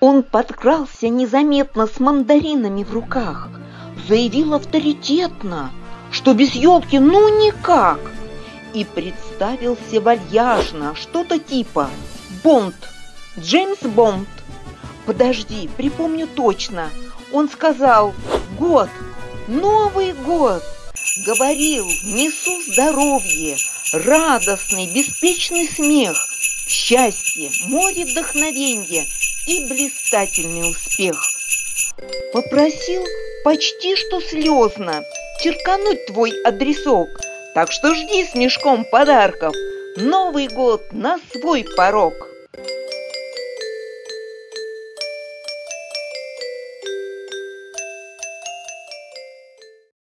Он подкрался незаметно с мандаринами в руках, заявил авторитетно, что без елки ну никак, и представился вальяжно, что-то типа «Бонд, Джеймс Бонд». Подожди, припомню точно. Он сказал «Год, Новый год!» Говорил «Несу здоровье, радостный, беспечный смех, счастье, море вдохновенья и блистательный успех». Попросил почти что слезно черкануть твой адресок, так что жди с мешком подарков Новый год на свой порог.